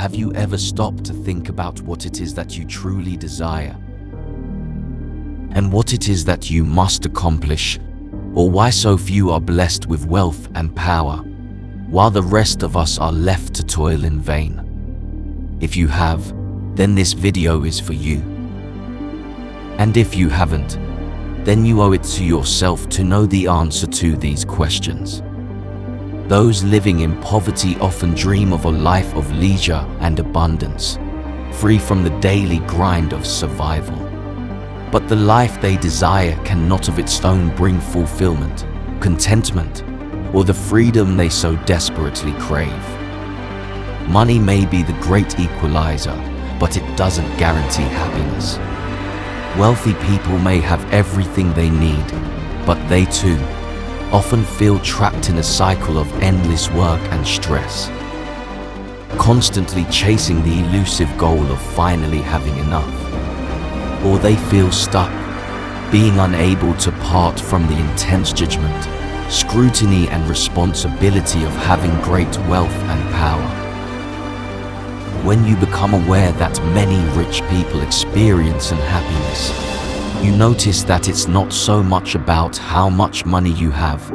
Have you ever stopped to think about what it is that you truly desire? And what it is that you must accomplish, or why so few are blessed with wealth and power, while the rest of us are left to toil in vain? If you have, then this video is for you. And if you haven't, then you owe it to yourself to know the answer to these questions. Those living in poverty often dream of a life of leisure and abundance, free from the daily grind of survival. But the life they desire cannot of its own bring fulfillment, contentment, or the freedom they so desperately crave. Money may be the great equalizer, but it doesn't guarantee happiness. Wealthy people may have everything they need, but they too often feel trapped in a cycle of endless work and stress, constantly chasing the elusive goal of finally having enough. Or they feel stuck, being unable to part from the intense judgment, scrutiny and responsibility of having great wealth and power. When you become aware that many rich people experience unhappiness, you notice that it's not so much about how much money you have,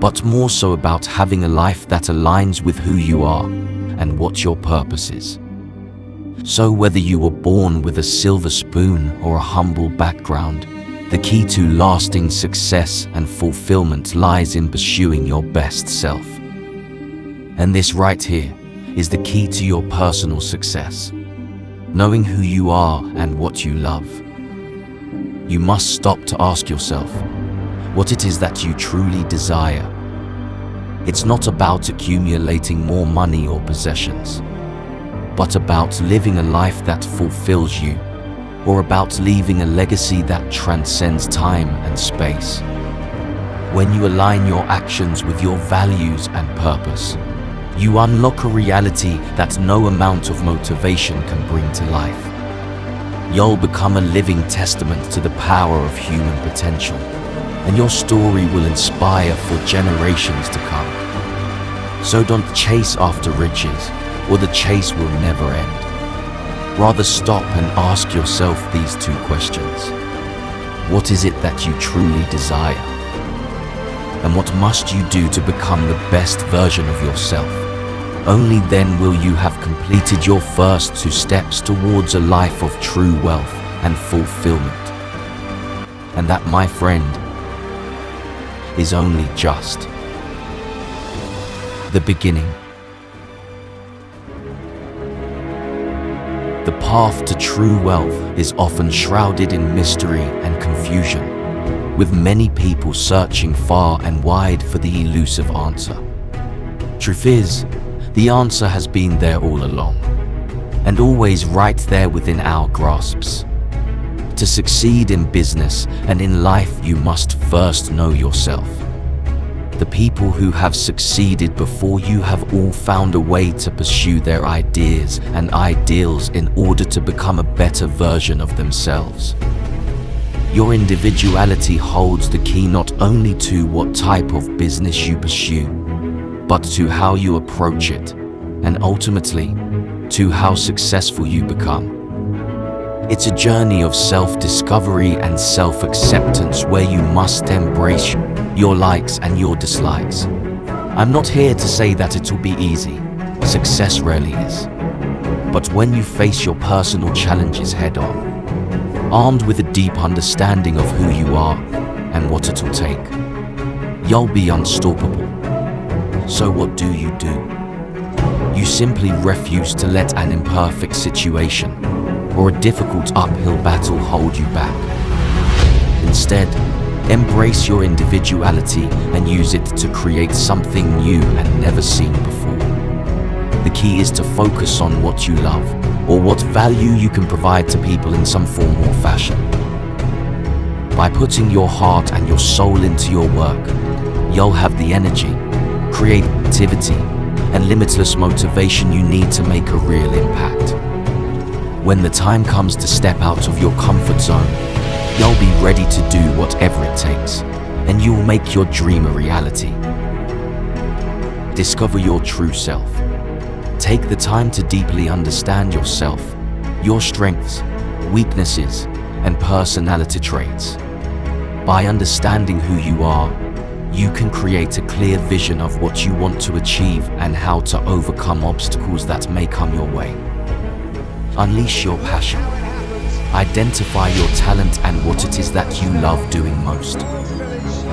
but more so about having a life that aligns with who you are and what your purpose is. So whether you were born with a silver spoon or a humble background, the key to lasting success and fulfillment lies in pursuing your best self. And this right here is the key to your personal success. Knowing who you are and what you love. You must stop to ask yourself what it is that you truly desire. It's not about accumulating more money or possessions, but about living a life that fulfills you, or about leaving a legacy that transcends time and space. When you align your actions with your values and purpose, you unlock a reality that no amount of motivation can bring to life. You'll become a living testament to the power of human potential, and your story will inspire for generations to come. So don't chase after riches, or the chase will never end. Rather stop and ask yourself these two questions. What is it that you truly desire? And what must you do to become the best version of yourself? Only then will you have completed your first two steps towards a life of true wealth and fulfillment. And that, my friend, is only just the beginning. The path to true wealth is often shrouded in mystery and confusion, with many people searching far and wide for the elusive answer. Truth is, the answer has been there all along, and always right there within our grasps. To succeed in business and in life, you must first know yourself. The people who have succeeded before you have all found a way to pursue their ideas and ideals in order to become a better version of themselves. Your individuality holds the key not only to what type of business you pursue, but to how you approach it, and ultimately, to how successful you become. It's a journey of self-discovery and self-acceptance where you must embrace your likes and your dislikes. I'm not here to say that it will be easy. Success rarely is. But when you face your personal challenges head-on, armed with a deep understanding of who you are and what it will take, you'll be unstoppable. So what do you do? You simply refuse to let an imperfect situation or a difficult uphill battle hold you back. Instead, embrace your individuality and use it to create something new and never seen before. The key is to focus on what you love or what value you can provide to people in some form or fashion. By putting your heart and your soul into your work, you'll have the energy, creativity, and limitless motivation you need to make a real impact. When the time comes to step out of your comfort zone, you'll be ready to do whatever it takes, and you will make your dream a reality. Discover your true self. Take the time to deeply understand yourself, your strengths, weaknesses, and personality traits. By understanding who you are, you can create a clear vision of what you want to achieve and how to overcome obstacles that may come your way. Unleash your passion. Identify your talent and what it is that you love doing most.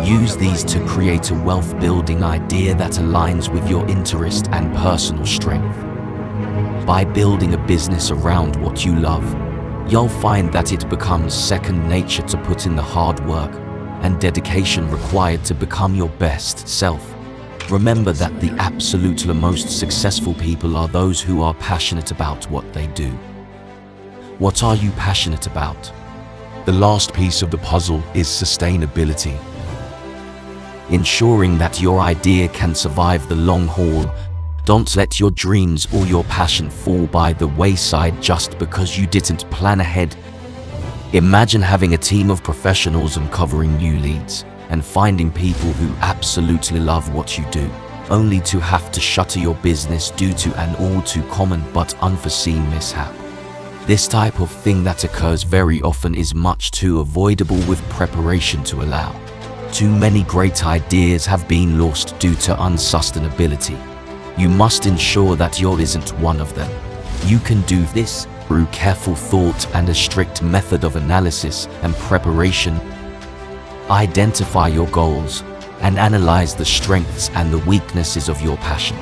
Use these to create a wealth-building idea that aligns with your interest and personal strength. By building a business around what you love, you'll find that it becomes second nature to put in the hard work and dedication required to become your best self. Remember that the absolute most successful people are those who are passionate about what they do. What are you passionate about? The last piece of the puzzle is sustainability. Ensuring that your idea can survive the long haul, don't let your dreams or your passion fall by the wayside just because you didn't plan ahead. Imagine having a team of professionals uncovering new leads and finding people who absolutely love what you do, only to have to shutter your business due to an all too common but unforeseen mishap. This type of thing that occurs very often is much too avoidable with preparation to allow. Too many great ideas have been lost due to unsustainability. You must ensure that yours isn't one of them. You can do this through careful thought and a strict method of analysis and preparation. Identify your goals and analyze the strengths and the weaknesses of your passion.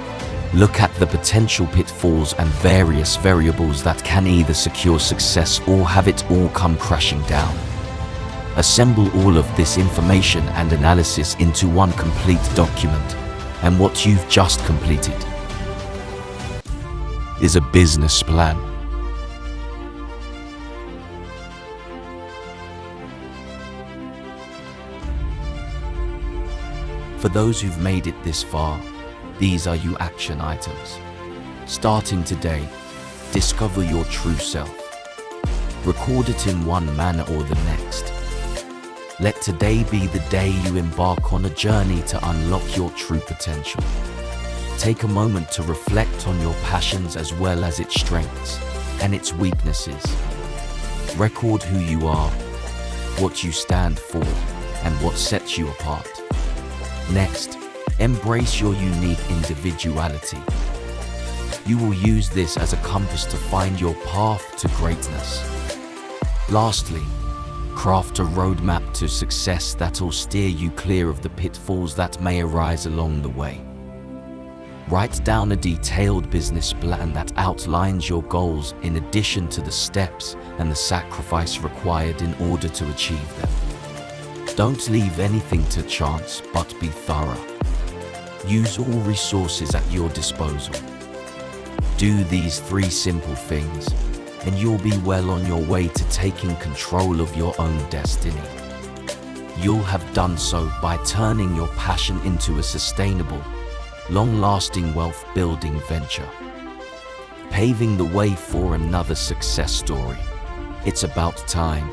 Look at the potential pitfalls and various variables that can either secure success or have it all come crashing down. Assemble all of this information and analysis into one complete document, and what you've just completed is a business plan. For those who've made it this far, these are your action items. Starting today, discover your true self. Record it in one manner or the next. Let today be the day you embark on a journey to unlock your true potential. Take a moment to reflect on your passions as well as its strengths and its weaknesses. Record who you are, what you stand for, and what sets you apart. Next, Embrace your unique individuality. You will use this as a compass to find your path to greatness. Lastly, craft a roadmap to success that will steer you clear of the pitfalls that may arise along the way. Write down a detailed business plan that outlines your goals in addition to the steps and the sacrifice required in order to achieve them. Don't leave anything to chance, but be thorough. Use all resources at your disposal. Do these three simple things, and you'll be well on your way to taking control of your own destiny. You'll have done so by turning your passion into a sustainable, long-lasting wealth-building venture. Paving the way for another success story. It's about time.